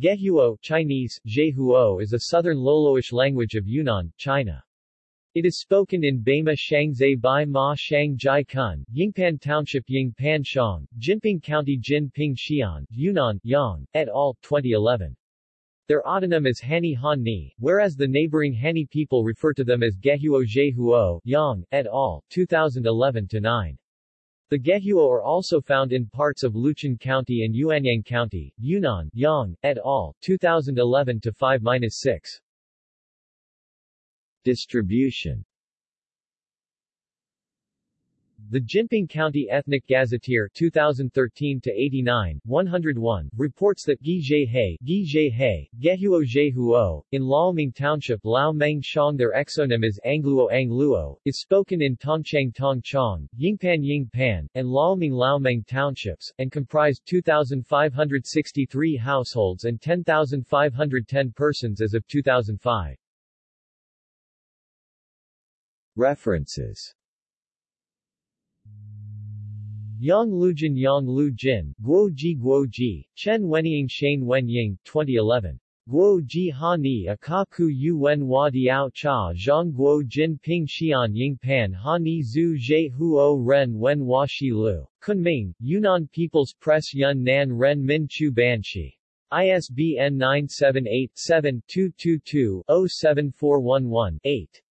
Gehuo Chinese, Zhehuo is a southern Loloish language of Yunnan, China. It is spoken in Beima Shangzai Bai Ma Shang Jai Kun, Yingpan Township Yingpan Shang, Jinping County Jinping Xian, Yunnan, Yang, et al., 2011. Their autonym is Hani Han Ni, whereas the neighboring Hani people refer to them as Gehuo Zhehuo, Yang, et al., 2011-9. The Gehuo are also found in parts of Luchun County and Yuanyang County, Yunnan, Yang, et al., 2011-5-6. Distribution the Jinping County Ethnic Gazetteer 2013-89, 101, reports that Gi Zhe Gi Gehuo in Laoming Township Lao Meng Shang their exonym is Angluo Angluo, is spoken in Tongchang Tongchang, Yingpan Yingpan, and Laoming Laomeng Townships, and comprised 2,563 households and 10,510 persons as of 2005. References Yang Lujin Yang Lu Jin, Guo Ji Guo Ji, Chen Wenying Shane Wenying, 2011. Guo Ji Ha Ni Akaku Yu Wen Hua Diao Cha Zhang Guo Jin Ping Xian Ying Pan Ha Ni Zhu Zhe Huo Ren Wen Hua Shi Lu. Kunming, Yunnan People's Press Yun Nan Ren Min Chu Ban Shi. ISBN 978 7 222 07411 8.